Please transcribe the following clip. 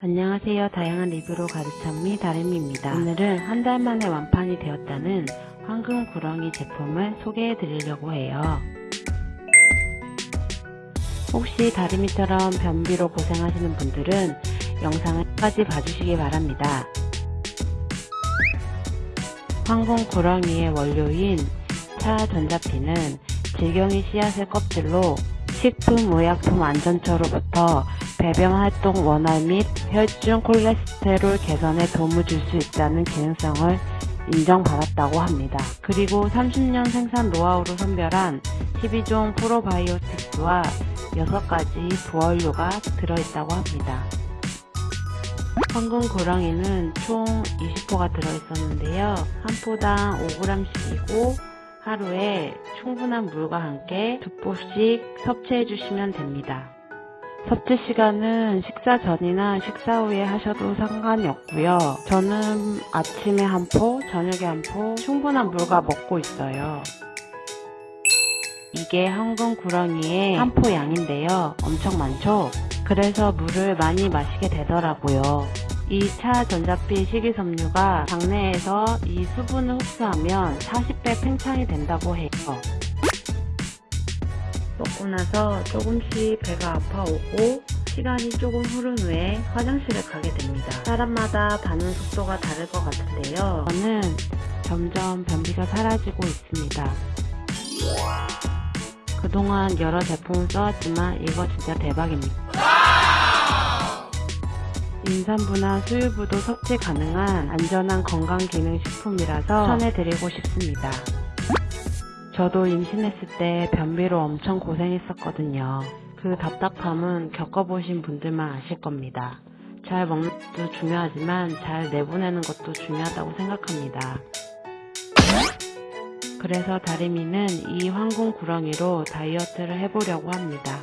안녕하세요. 다양한 리뷰로 가득 찬미 다림입니다. 오늘은 한 달 만에 완판이 되었다는 황금 구렁이 제품을 소개해 드리려고 해요. 혹시 다리미처럼 변비로 고생하시는 분들은 영상을 끝까지 봐주시기 바랍니다. 황금 구렁이의 원료인 차 전자피는 질경이 씨앗의 껍질로 식품의약품 안전처로부터 배변 활동 원활 및 혈중 콜레스테롤 개선에 도움을 줄 수 있다는 기능성을 인정받았다고 합니다. 그리고 30년 생산 노하우로 선별한 12종 프로바이오틱스와 6가지 부원료가 들어있다고 합니다. 황금 고랑이는 총 20포가 들어있었는데요. 한 포당 5g씩이고 하루에 충분한 물과 함께 두 포씩 섭취해 주시면 됩니다. 섭취 시간은 식사 전이나 식사 후에 하셔도 상관이 없고요. 저는 아침에 한 포, 저녁에 한 포, 충분한 물과 먹고 있어요. 이게 황금 구렁이의 한 포 양인데요. 엄청 많죠? 그래서 물을 많이 마시게 되더라고요. 이 차 전자피 식이섬유가 장내에서 이 수분을 흡수하면 40배 팽창이 된다고 해요. 먹고 나서 조금씩 배가 아파오고 시간이 조금 흐른 후에 화장실을 가게 됩니다. 사람마다 반응 속도가 다를 것 같은데요. 저는 점점 변비가 사라지고 있습니다. 그동안 여러 제품을 써왔지만 이거 진짜 대박입니다. 임산부나 수유부도 섭취 가능한 안전한 건강기능식품이라서 추천해드리고 싶습니다. 저도 임신했을 때 변비로 엄청 고생했었거든요. 그 답답함은 겪어보신 분들만 아실 겁니다. 잘 먹는 것도 중요하지만 잘 내보내는 것도 중요하다고 생각합니다. 그래서 다리미는 이 황금 구렁이로 다이어트를 해보려고 합니다.